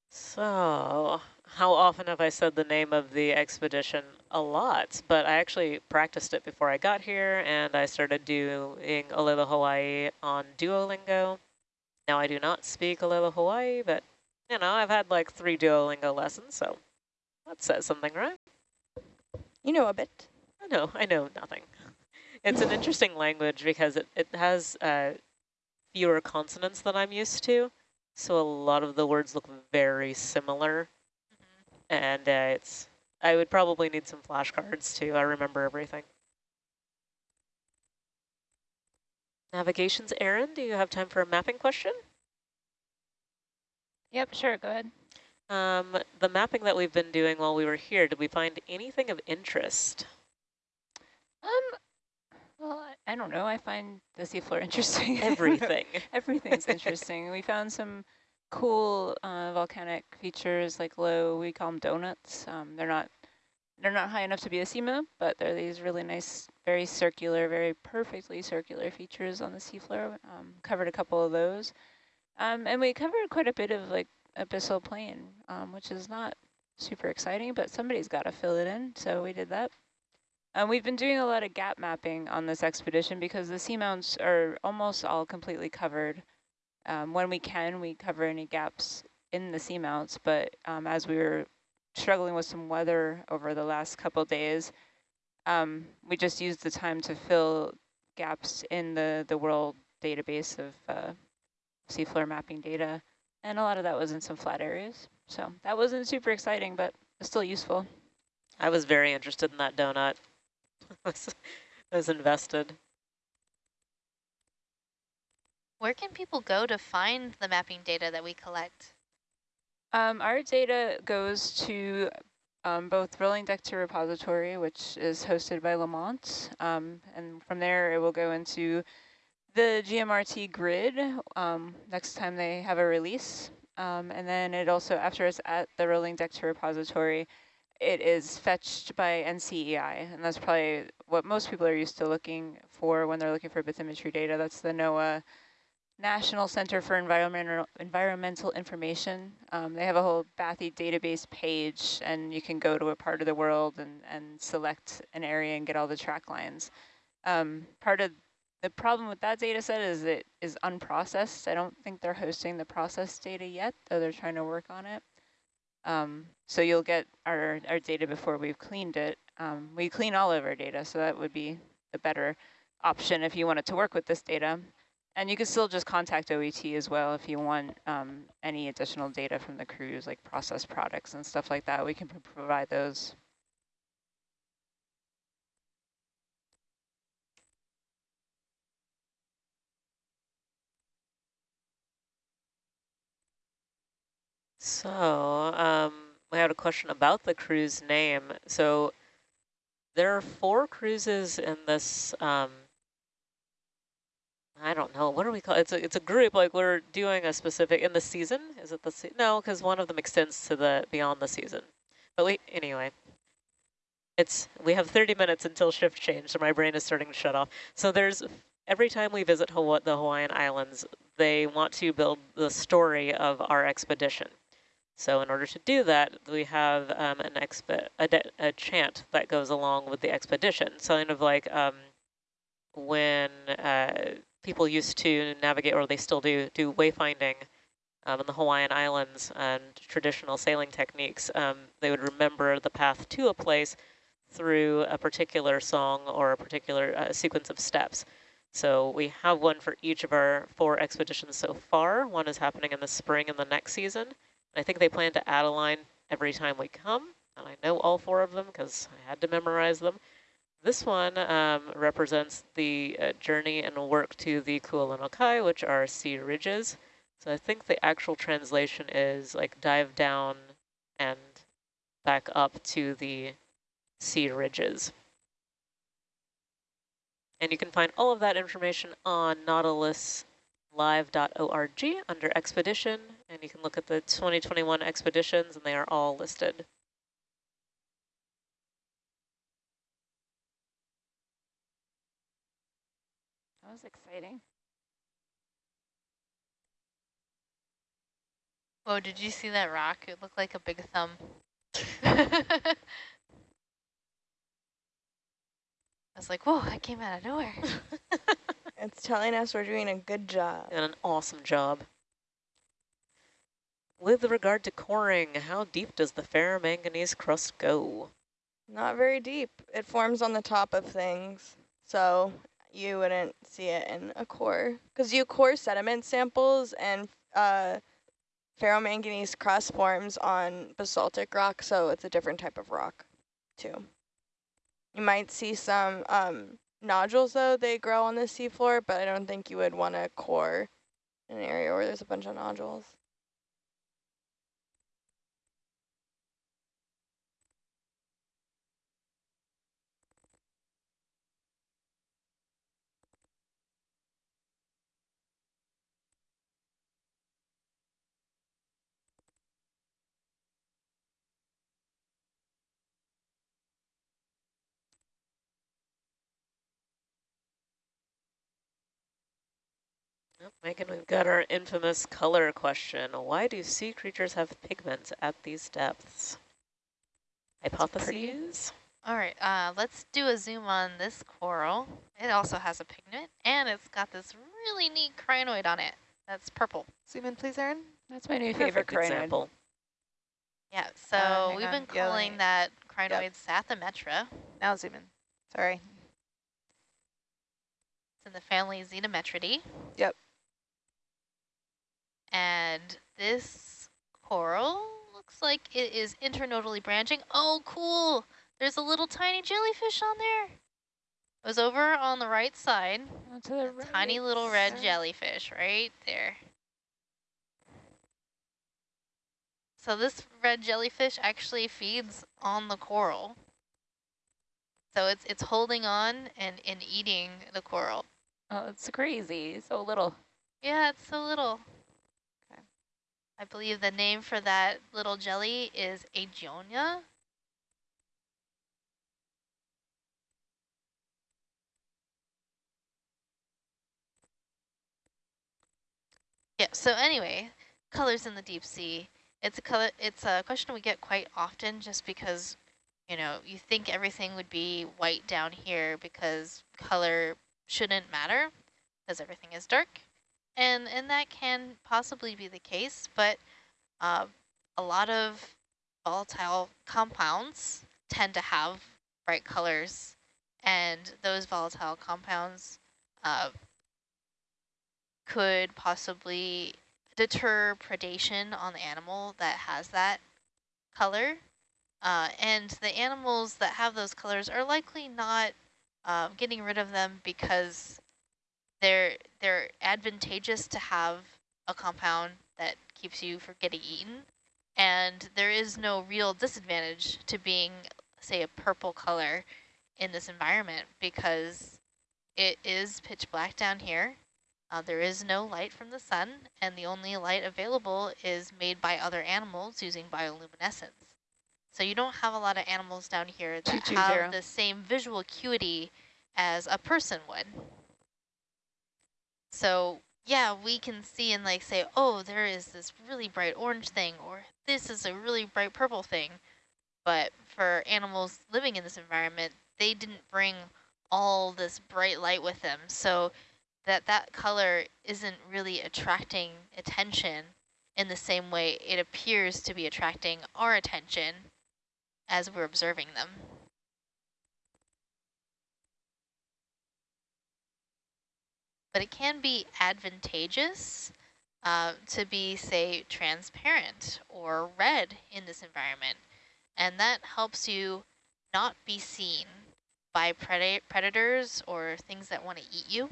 So, how often have I said the name of the expedition? A lot, but I actually practiced it before I got here, and I started doing Olelo Hawaii on Duolingo. Now I do not speak Olelo Hawaii, but, you know, I've had like three Duolingo lessons, so that says something, right? You know a bit. I know, I know nothing. It's an interesting language because it, it has uh, fewer consonants than I'm used to. So a lot of the words look very similar. And uh, it's, I would probably need some flashcards too. I remember everything. Navigations, Aaron, do you have time for a mapping question? Yep, sure, go ahead. Um, the mapping that we've been doing while we were here, did we find anything of interest? Um, well, I- I don't know. I find the seafloor interesting. Everything. Everything's interesting. We found some cool uh, volcanic features like low, we call them donuts. Um, they're not they're not high enough to be a seamount, but they're these really nice, very circular, very perfectly circular features on the seafloor. Um, covered a couple of those. Um, and we covered quite a bit of like abyssal plain, um, which is not super exciting, but somebody's got to fill it in, so we did that. And we've been doing a lot of gap mapping on this expedition because the seamounts are almost all completely covered. Um, when we can, we cover any gaps in the seamounts, but um, as we were struggling with some weather over the last couple days, um, we just used the time to fill gaps in the, the world database of uh, seafloor mapping data. And a lot of that was in some flat areas. So that wasn't super exciting, but still useful. I was very interested in that donut. I was invested. Where can people go to find the mapping data that we collect? Um, our data goes to um, both Rolling Deck to Repository, which is hosted by Lamont, um, and from there it will go into the GMRT grid um, next time they have a release. Um, and then it also, after it's at the Rolling Deck to Repository, it is fetched by NCEI, and that's probably what most people are used to looking for when they're looking for bathymetry data. That's the NOAA National Center for Environmental Environmental Information. Um, they have a whole Bathy database page, and you can go to a part of the world and, and select an area and get all the track lines. Um, part of the problem with that data set is it is unprocessed. I don't think they're hosting the processed data yet, though they're trying to work on it. Um, so you'll get our, our data before we've cleaned it. Um, we clean all of our data, so that would be the better option if you wanted to work with this data. And you can still just contact OET as well if you want um, any additional data from the cruise, like processed products and stuff like that. We can provide those. So, um, we had a question about the cruise name. So there are four cruises in this, um, I don't know, what do we call it? It's a, it's a group, like we're doing a specific, in the season? Is it the, se no, because one of them extends to the, beyond the season. But we, anyway, it's, we have 30 minutes until shift change, so my brain is starting to shut off. So there's, every time we visit Hawaii, the Hawaiian Islands, they want to build the story of our expedition. So in order to do that, we have um, an exp a, a, chant that goes along with the expedition. So kind of like um, when uh, people used to navigate, or they still do, do wayfinding um, in the Hawaiian Islands and traditional sailing techniques, um, they would remember the path to a place through a particular song or a particular uh, sequence of steps. So we have one for each of our four expeditions so far. One is happening in the spring in the next season. I think they plan to add a line every time we come, and I know all four of them because I had to memorize them. This one um, represents the uh, journey and work to the Kualonokai, which are sea ridges. So I think the actual translation is like dive down and back up to the sea ridges. And you can find all of that information on nautiluslive.org under expedition and you can look at the 2021 expeditions and they are all listed. That was exciting. Whoa, did you see that rock? It looked like a big thumb. I was like, whoa, that came out of nowhere. it's telling us we're doing a good job. And an awesome job. With regard to coring, how deep does the ferromanganese crust go? Not very deep. It forms on the top of things, so you wouldn't see it in a core. Because you core sediment samples and uh, ferromanganese crust forms on basaltic rock, so it's a different type of rock too. You might see some um, nodules though, they grow on the seafloor, but I don't think you would want to core in an area where there's a bunch of nodules. Megan, we've got our infamous color question. Why do sea creatures have pigments at these depths? hypotheses. All right, uh, let's do a zoom on this coral. It also has a pigment, and it's got this really neat crinoid on it. That's purple. Zoom in, please, Erin. That's my new favorite Perfect crinoid. example. Yeah, so hang we've on. been calling me- that crinoid Psathyrometra. Now zoom in. Sorry. It's in the family Zenometridae. Yep. And this coral looks like it is internodally branching. Oh, cool. There's a little tiny jellyfish on there. It was over on the right side. To the A tiny right little red jellyfish right there. So this red jellyfish actually feeds on the coral. So it's it's holding on and, and eating the coral. Oh, it's crazy. So little. Yeah, it's so little. I believe the name for that little jelly is Agionia. Yeah, so anyway, colors in the deep sea. It's a color it's a question we get quite often just because, you know, you think everything would be white down here because color shouldn't matter because everything is dark. And and that can possibly be the case, but uh, a lot of volatile compounds tend to have bright colors, and those volatile compounds uh, could possibly deter predation on the animal that has that color. Uh, and the animals that have those colors are likely not uh, getting rid of them because they're they're advantageous to have a compound that keeps you from getting eaten, and there is no real disadvantage to being, say, a purple color in this environment because it is pitch black down here. Uh, there is no light from the sun, and the only light available is made by other animals using bioluminescence. So you don't have a lot of animals down here that 220. have the same visual acuity as a person would. So yeah, we can see and like say, oh, there is this really bright orange thing, or this is a really bright purple thing. But for animals living in this environment, they didn't bring all this bright light with them. So that that color isn't really attracting attention in the same way it appears to be attracting our attention as we're observing them. But it can be advantageous uh, to be, say, transparent or red in this environment. And that helps you not be seen by preda predators or things that want to eat you.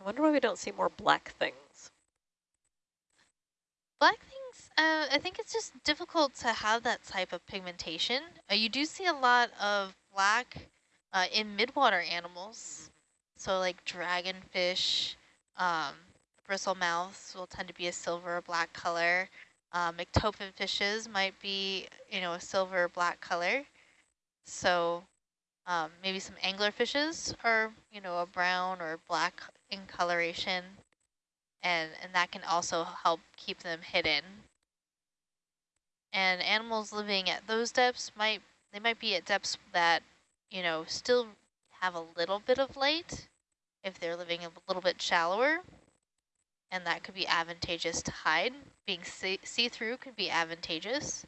I wonder why we don't see more black things. Black things, uh, I think it's just difficult to have that type of pigmentation. Uh, you do see a lot of black uh, in midwater animals. So like dragonfish, um, bristlemouths will tend to be a silver or black color. Uh, fishes might be, you know, a silver or black color. So um, maybe some angler fishes are, you know, a brown or black in coloration and, and that can also help keep them hidden. And animals living at those depths might, they might be at depths that, you know, still have a little bit of light if they're living a little bit shallower. And that could be advantageous to hide. Being see-through could be advantageous.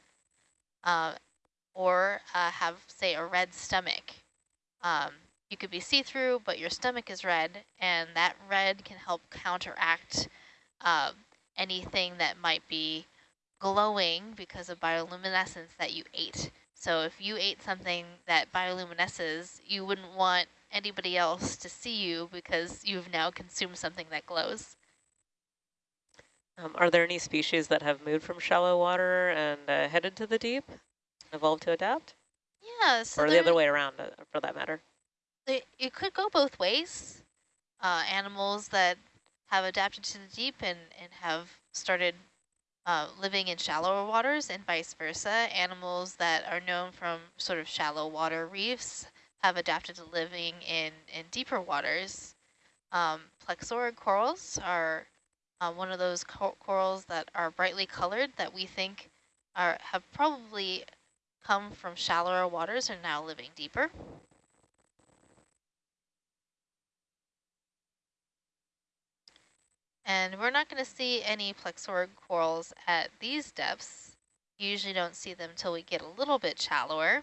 Uh, or uh, have, say, a red stomach. Um, you could be see-through, but your stomach is red, and that red can help counteract uh, anything that might be glowing because of bioluminescence that you ate. So if you ate something that bioluminesces, you wouldn't want anybody else to see you because you've now consumed something that glows. Um, are there any species that have moved from shallow water and uh, headed to the deep, evolved to adapt? Yeah, so or the other way around, uh, for that matter? it, it could go both ways. Uh, animals that have adapted to the deep and, and have started uh, living in shallower waters and vice versa. Animals that are known from sort of shallow water reefs have adapted to living in, in deeper waters. Um, plexaurid corals are uh, one of those co corals that are brightly colored that we think are have probably come from shallower waters and now living deeper. And we're not going to see any plexaurid corals at these depths. You usually don't see them until we get a little bit shallower.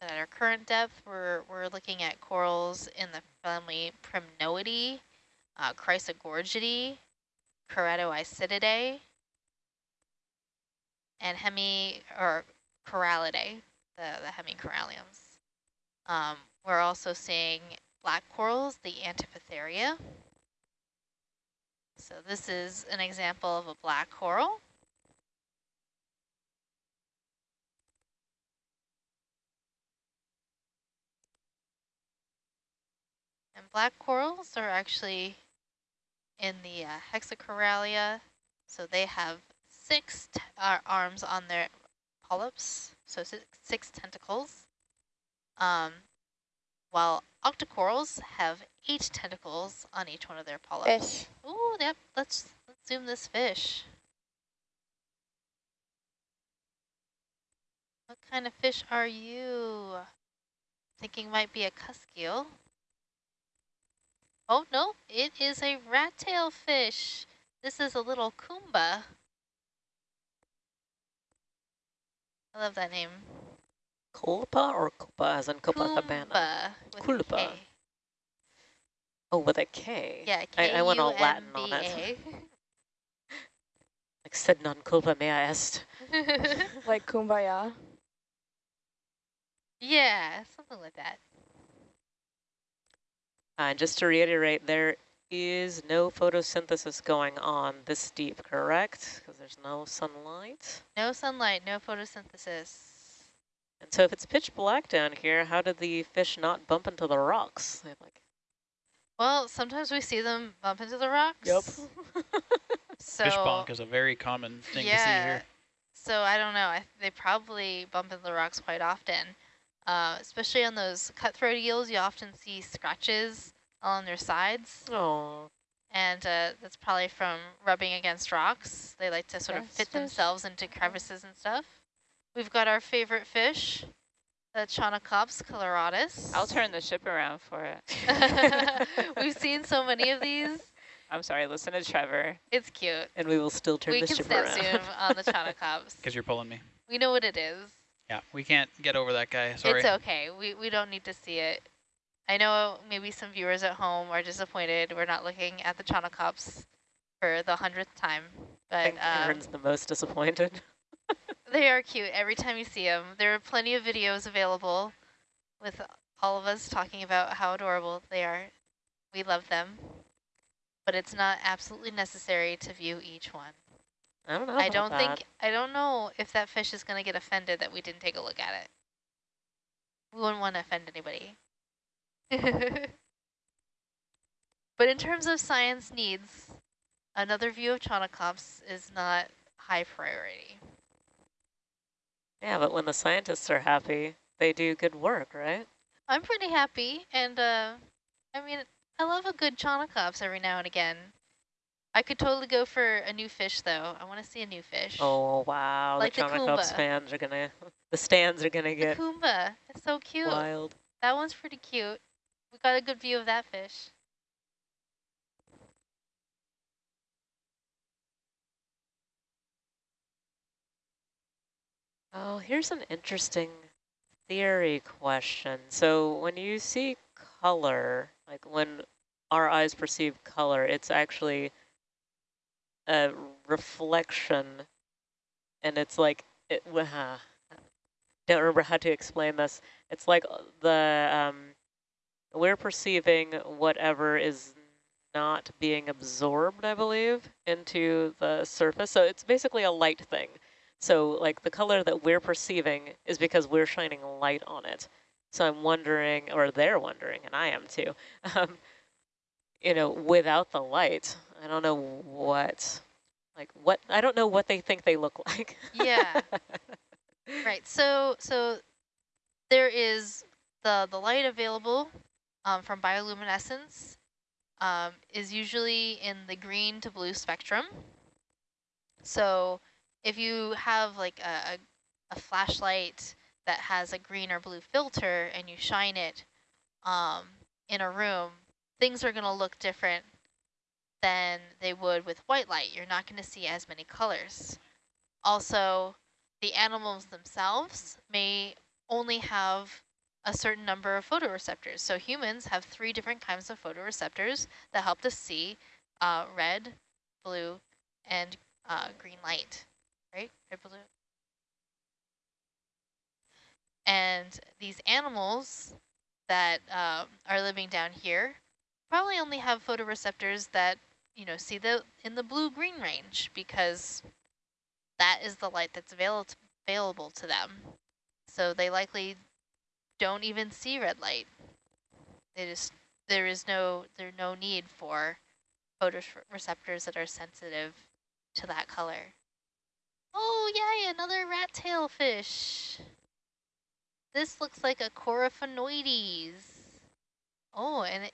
But at our current depth, we're, we're looking at corals in the family Primnoidae, uh, Chrysogorgidae, and Hemi, or Corallidae, the, the hemicoralliums. Um, we're also seeing black corals, the Antipatharia. So this is an example of a black coral. And black corals are actually in the uh, Hexacorallia. So they have six uh, arms on their polyps, so six tentacles. Um, while octocorals have eight tentacles on each one of their polyps. Fish. Ooh, yep, let's, let's zoom this fish. What kind of fish are you? Thinking might be a cuskeel. Oh, no, it is a rat tail fish. This is a little Kumba. I love that name. Kulpa or Kupa as in Copacabana? Kumba with a Kulpa. Oh, with a K. Yeah, I, I went all Latin on it. Like sed non culpa mea est. Like kumbaya. yeah, something like that. Uh, just to reiterate, there is no photosynthesis going on this deep, correct? Because there's no sunlight. No sunlight, no photosynthesis. And so if it's pitch black down here, how did the fish not bump into the rocks? Like, Well, sometimes we see them bump into the rocks. So Fish bonk is a very common thing to see here. so I don't know. I, they probably bump into the rocks quite often. Uh, especially on those cutthroat eels, you often see scratches on their sides. oh, And uh, that's probably from rubbing against rocks. They like to sort of fit fish. themselves into crevices and stuff. We've got our favorite fish, the Chaunacops coloratus. I'll turn the ship around for it. We've seen so many of these. I'm sorry, listen to Trevor. It's cute. and we will still turn we the can ship snap around. zoom on the Chaunacops. Because you're pulling me. We know what it is. Yeah, we can't get over that guy. Sorry. It's okay. We, we don't need to see it. I know maybe some viewers at home are disappointed we're not looking at the Chaunacops for the hundredth time, I but think um, Aaron's the most disappointed. they are cute every time you see them. There are plenty of videos available with all of us talking about how adorable they are. We love them, but it's not absolutely necessary to view each one. I don't know. I don't that. think, I don't know if that fish is going to get offended that we didn't take a look at it. We wouldn't want to offend anybody. but in terms of science needs, another view of Chaunacops is not high priority. Yeah, but when the scientists are happy, they do good work, right? I'm pretty happy, and uh, I mean, I love a good Chaunacops every now and again. I could totally go for a new fish, though. I want to see a new fish. Oh wow, Like the the fans are gonna, the stands are gonna get. the get Kumba. It's so cute. wild. That one's pretty cute. We got a good view of that fish. Oh, here's an interesting theory question. So when you see color, like when our eyes perceive color, it's actually a reflection, and it's like it. Uh, don't remember how to explain this. It's like uh, the um, we're perceiving whatever is not being absorbed, I believe, into the surface. So it's basically a light thing. So like the color that we're perceiving is because we're shining light on it. So I'm wondering, or they're wondering, and I am too, um, you know, without the light, I don't know what, like what, I don't know what they think they look like. Yeah. right. So so there is the the light available um, from bioluminescence um, is usually in the green to blue spectrum. So if you have like a, a, flashlight that has a green or blue filter and you shine it um, in a room, things are going to look different than they would with white light. You're not going to see as many colors. Also, the animals themselves may only have a certain number of photoreceptors. So humans have three different kinds of photoreceptors that help us see uh, red, blue, and uh, green light, right? Red, blue. And these animals that um, are living down here probably only have photoreceptors that, you know, see the in the blue-green range because that is the light that's avail available to them. So they likely don't even see red light. They just there is no there's no need for photoreceptors that are sensitive to that color. Oh yay, another rat tail fish. This looks like a Coryphaenoides. Oh, and it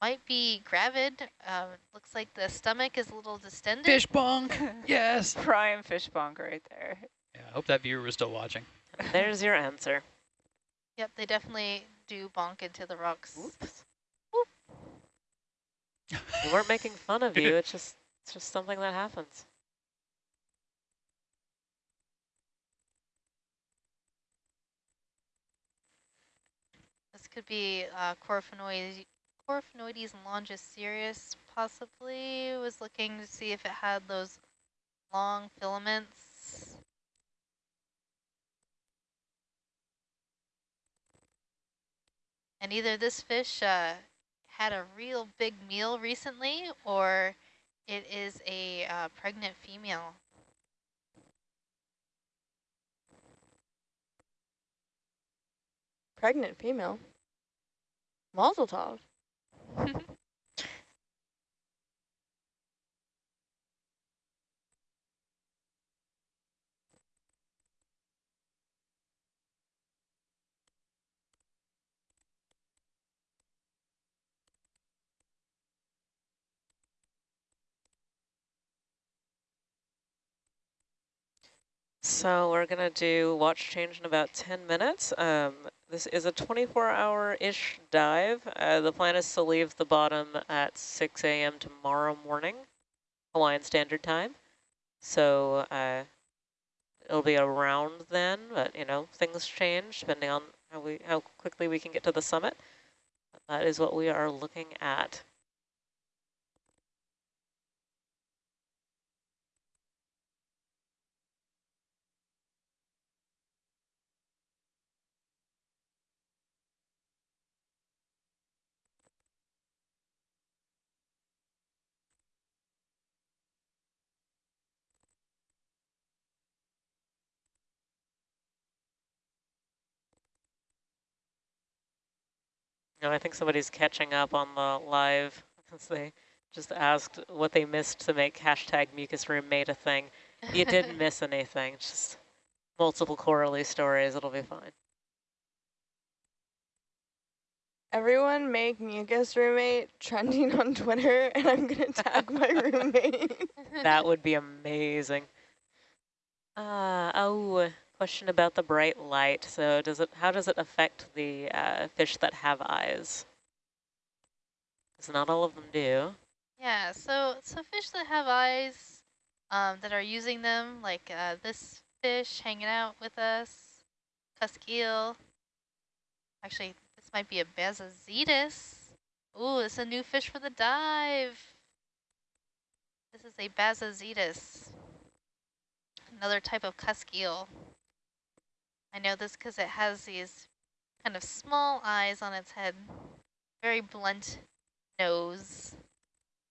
might be gravid. Um, looks like the stomach is a little distended. Fish bonk. yes. Prime fish bonk right there. Yeah, I hope that viewer was still watching. There's your answer. Yep, they definitely do bonk into the rocks. Oops. we weren't making fun of you. It's just it's just something that happens. Could be uh, Coryphaenoides longicirrhus, possibly. Was looking to see if it had those long filaments. And either this fish uh, had a real big meal recently, or it is a uh, pregnant female. Pregnant female. Mazel tov. So we're going to do watch change in about 10 minutes. Um, this is a 24-hour-ish dive. Uh, the plan is to leave the bottom at 6 a.m. tomorrow morning, Hawaiian Standard Time. So uh, it'll be around then, but you know things change depending on how we how quickly we can get to the summit. That is what we are looking at. No, I think somebody's catching up on the live because they just asked what they missed to make hashtag mucus room made a thing. You didn't miss anything, just multiple Coralie stories, it'll be fine. Everyone make mucus roommate trending on Twitter and I'm gonna tag my roommate. that would be amazing. Uh, oh, question about the bright light. So does it? How does it affect the uh, fish that have eyes? Because not all of them do. Yeah, so so fish that have eyes um, that are using them, like uh, this fish hanging out with us, cusk eel. Actually, this might be a Bassozetus. Ooh, it's a new fish for the dive. This is a Bassozetus, another type of cusk eel. I know this because it has these kind of small eyes on its head, very blunt nose.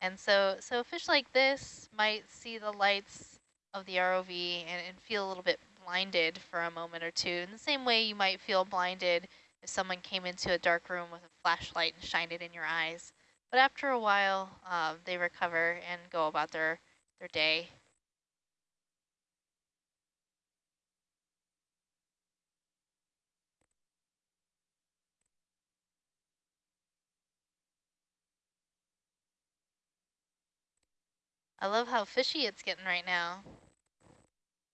And so, so fish like this might see the lights of the ROV and, and feel a little bit blinded for a moment or two. In the same way you might feel blinded if someone came into a dark room with a flashlight and shined it in your eyes. But after a while, uh, they recover and go about their, their day. I love how fishy it's getting right now.